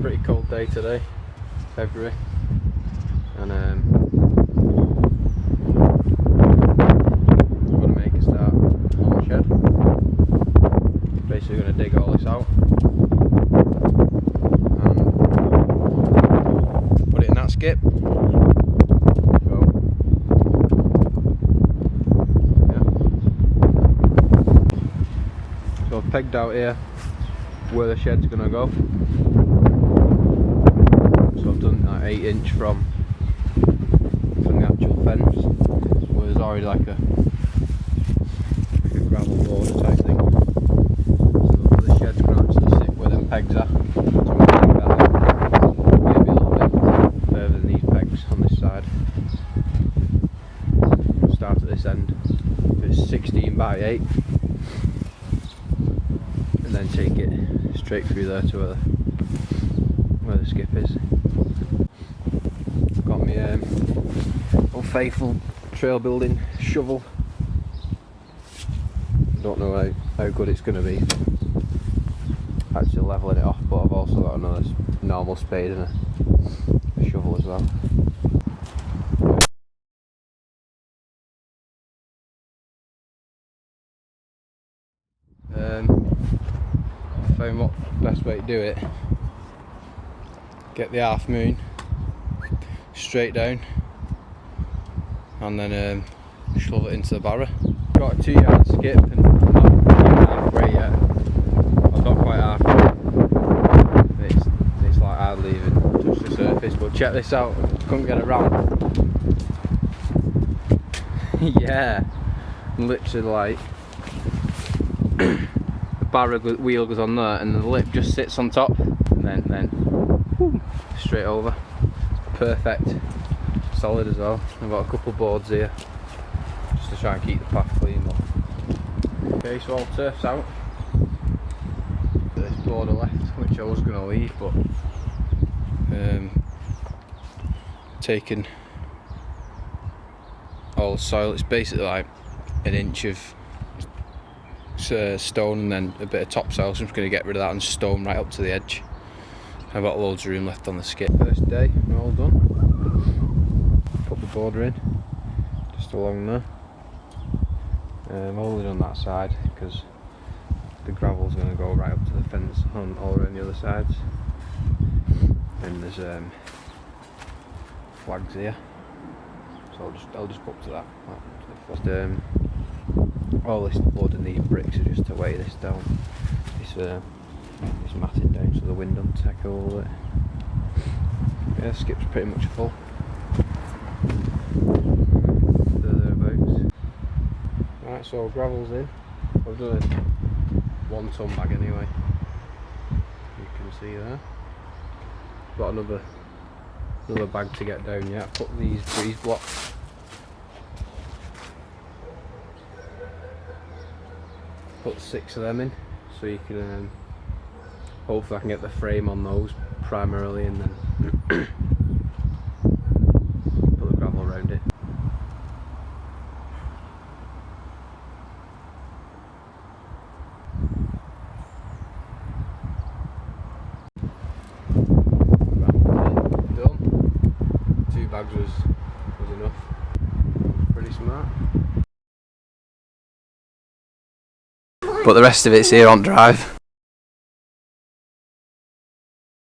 Pretty cold day today, February, and um, I'm gonna make a start on the shed. Basically, gonna dig all this out and put it in that skip. So I've pegged out here where the shed's gonna go. So I've done that 8 inch from, from the actual fence where there's already like a, like a gravel border type thing. So the shed's gonna actually sit where them pegs are. Maybe a little bit further than these pegs on this side. Start at this end. It's 16 by 8 and then take it straight through there to where the, where the skip is. Um, old faithful trail building shovel. Don't know how, how good it's going to be actually levelling it off, but I've also got another normal spade and a, a shovel as well. Um, found what best way to do it. Get the half moon straight down and then um, shove it into the barrow. Got a two yard skip and I'm not halfway yet. I've got quite halfway. It's, it's like hardly even touched the surface but check this out, couldn't get it round. yeah, literally like the barrow wheel goes on there and the lip just sits on top and then then whoo, straight over perfect. Solid as well. I've got a couple boards here just to try and keep the path clean but okay so all turf's out. This border left which I was going to leave but um, taken all the soil. It's basically like an inch of uh, stone and then a bit of topsoil so I'm just going to get rid of that and stone right up to the edge I've got loads of room left on the skip? First day we're all done. Put the border in just along there. Um, only done that side because the gravel's going to go right up to the fence on all around the other sides. And there's um, flags here. So I'll just I'll just put to that, um, all this load of these bricks are just to weigh this down. This uh, this matting down so the wind doesn't take all it. Yeah, skip's pretty much full. There, thereabouts. Right, so gravel's in. I've done a one ton bag anyway. You can see there. Got another another bag to get down yet. Put these breeze blocks put six of them in so you can um, hopefully I can get the frame on those primarily and then put the gravel around it. Done. Two bags was, was enough. Pretty smart. but the rest of it's here on drive